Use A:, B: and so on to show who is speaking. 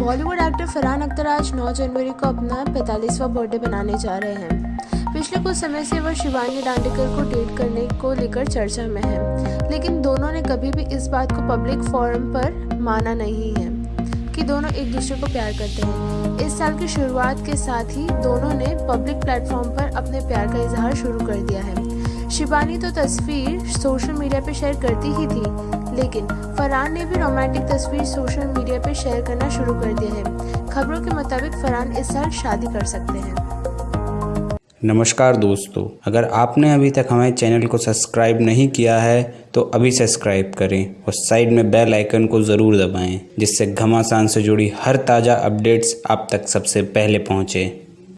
A: Bollywood actor Farhan Akhtar आज 9 जनवरी को अपना 45वां बर्थडे बनाने जा रहे हैं। पिछले कुछ समय से वह शिवानी डांडेकर को डेट करने को लेकर चर्चा में है, लेकिन दोनों ने कभी भी इस बात को पब्लिक फोरम पर माना नहीं है कि दोनों एक दूसरे को प्यार करते हैं। इस साल की शुरुआत के साथ ही दोनों ने पब्लिक प्लेटफॉर्म पर अपने प्यार का इजहार शुरू कर दिया है। शिवानी तो तस्वीर सोशल मीडिया पर शेयर करती ही थी लेकिन फरहान ने भी रोमांटिक तस्वीर सोशल मीडिया पर शेयर करना शुरू कर दिया है। खबरों के मुताबिक फरहान इस साल शादी कर सकते हैं।
B: नमस्कार दोस्तों, अगर आपने अभी तक हमारे चैनल को सब्सक्राइब नहीं किया है तो अभी सब्सक्राइब करें और साइड में बेल आइकन को ज़रूर दबाएँ, जिससे घमासान से जुड़ी हर ताज़ा अपडेट्स आप तक सबसे पहले पहुँचें।